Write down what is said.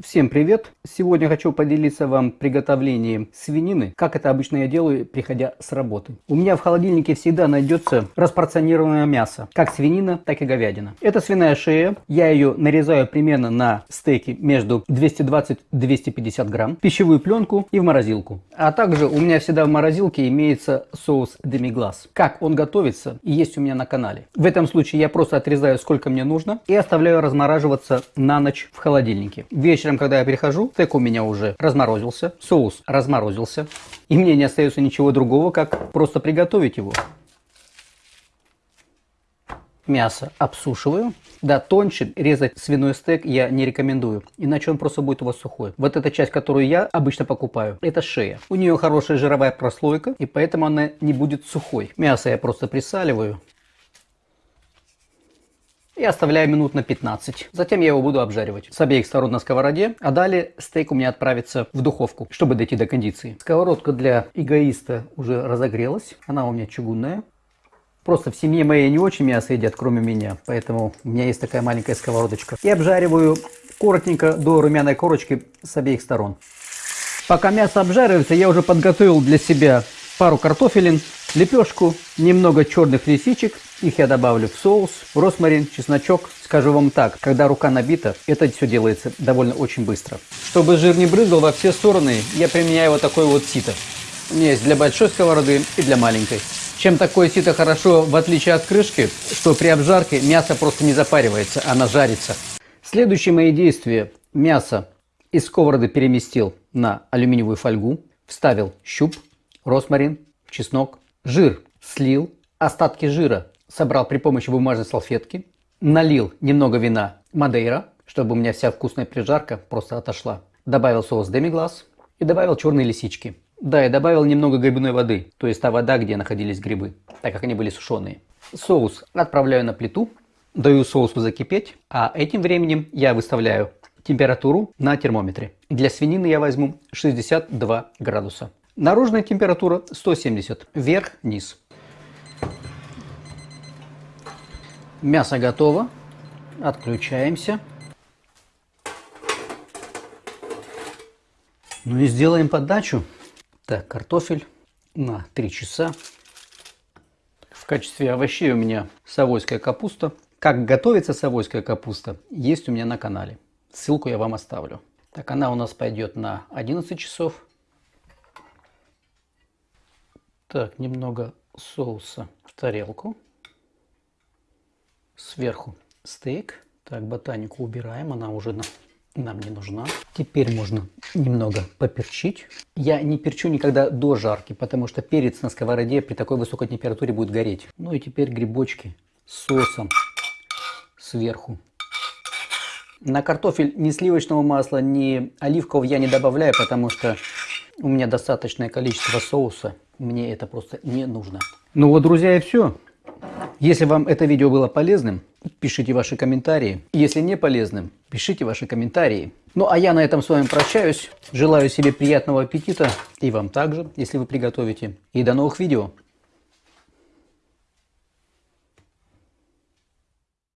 Всем привет! Сегодня хочу поделиться вам приготовлением свинины, как это обычно я делаю, приходя с работы. У меня в холодильнике всегда найдется распорционированное мясо, как свинина, так и говядина. Это свиная шея, я ее нарезаю примерно на стейки между 220-250 грамм, пищевую пленку и в морозилку. А также у меня всегда в морозилке имеется соус демиглас. Как он готовится есть у меня на канале. В этом случае я просто отрезаю сколько мне нужно и оставляю размораживаться на ночь в холодильнике. Вечером вечером, когда я прихожу, стейк у меня уже разморозился, соус разморозился, и мне не остается ничего другого, как просто приготовить его. Мясо обсушиваю. Да, тоньше резать свиной стейк я не рекомендую, иначе он просто будет у вас сухой. Вот эта часть, которую я обычно покупаю, это шея. У нее хорошая жировая прослойка, и поэтому она не будет сухой. Мясо я просто присаливаю и оставляю минут на 15. Затем я его буду обжаривать с обеих сторон на сковороде, а далее стейк у меня отправится в духовку, чтобы дойти до кондиции. Сковородка для эгоиста уже разогрелась, она у меня чугунная. Просто в семье моей не очень мясо едят, кроме меня, поэтому у меня есть такая маленькая сковородочка. И обжариваю коротенько до румяной корочки с обеих сторон. Пока мясо обжаривается, я уже подготовил для себя пару картофелин, лепешку, немного черных лисичек. Их я добавлю в соус, росмарин, чесночок. Скажу вам так, когда рука набита, это все делается довольно очень быстро. Чтобы жир не брызгал во все стороны, я применяю вот такой вот сито. У меня есть для большой сковороды и для маленькой. Чем такое сито хорошо, в отличие от крышки, что при обжарке мясо просто не запаривается, оно жарится. Следующие мои действия. Мясо из сковороды переместил на алюминиевую фольгу, вставил щуп, росмарин, чеснок, Жир слил, остатки жира собрал при помощи бумажной салфетки, налил немного вина Мадейра, чтобы у меня вся вкусная прижарка просто отошла. Добавил соус демиглас и добавил черные лисички. Да, и добавил немного грибной воды, то есть та вода, где находились грибы, так как они были сушеные. Соус отправляю на плиту, даю соусу закипеть, а этим временем я выставляю температуру на термометре. Для свинины я возьму 62 градуса. Наружная температура 170, вверх-вниз. Мясо готово. Отключаемся. Ну и сделаем подачу. Так, картофель на 3 часа. В качестве овощей у меня совойская капуста. Как готовится совойская капуста, есть у меня на канале. Ссылку я вам оставлю. Так, она у нас пойдет на 11 часов. Так, немного соуса в тарелку. Сверху стейк. Так, ботанику убираем, она уже нам не нужна. Теперь можно немного поперчить. Я не перчу никогда до жарки, потому что перец на сковороде при такой высокой температуре будет гореть. Ну и теперь грибочки с соусом сверху. На картофель ни сливочного масла, ни оливкового я не добавляю, потому что у меня достаточное количество соуса. Мне это просто не нужно. Ну вот, друзья, и все. Если вам это видео было полезным, пишите ваши комментарии. Если не полезным, пишите ваши комментарии. Ну а я на этом с вами прощаюсь. Желаю себе приятного аппетита и вам также, если вы приготовите. И до новых видео.